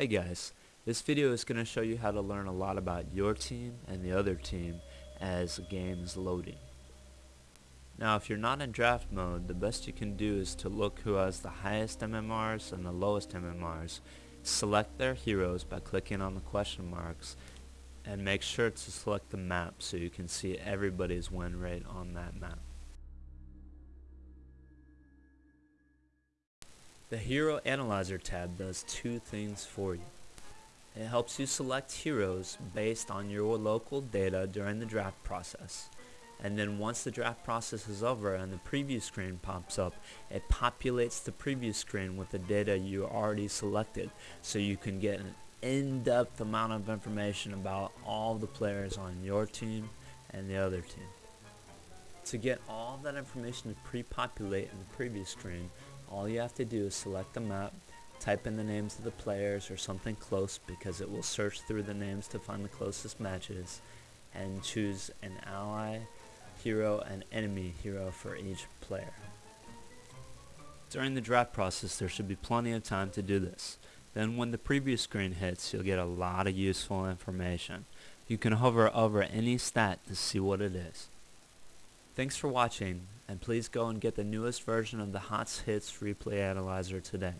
Hey guys, this video is going to show you how to learn a lot about your team and the other team as the game is loading. Now if you're not in draft mode, the best you can do is to look who has the highest MMRs and the lowest MMRs. Select their heroes by clicking on the question marks and make sure to select the map so you can see everybody's win rate on that map. The Hero Analyzer tab does two things for you. It helps you select heroes based on your local data during the draft process. And then once the draft process is over and the preview screen pops up, it populates the preview screen with the data you already selected so you can get an in-depth amount of information about all the players on your team and the other team. To get all that information to pre-populate in the preview screen, all you have to do is select the map, type in the names of the players or something close because it will search through the names to find the closest matches, and choose an ally, hero, and enemy hero for each player. During the draft process there should be plenty of time to do this. Then when the preview screen hits you'll get a lot of useful information. You can hover over any stat to see what it is. Thanks for watching, and please go and get the newest version of the HOTS Hits Replay Analyzer today.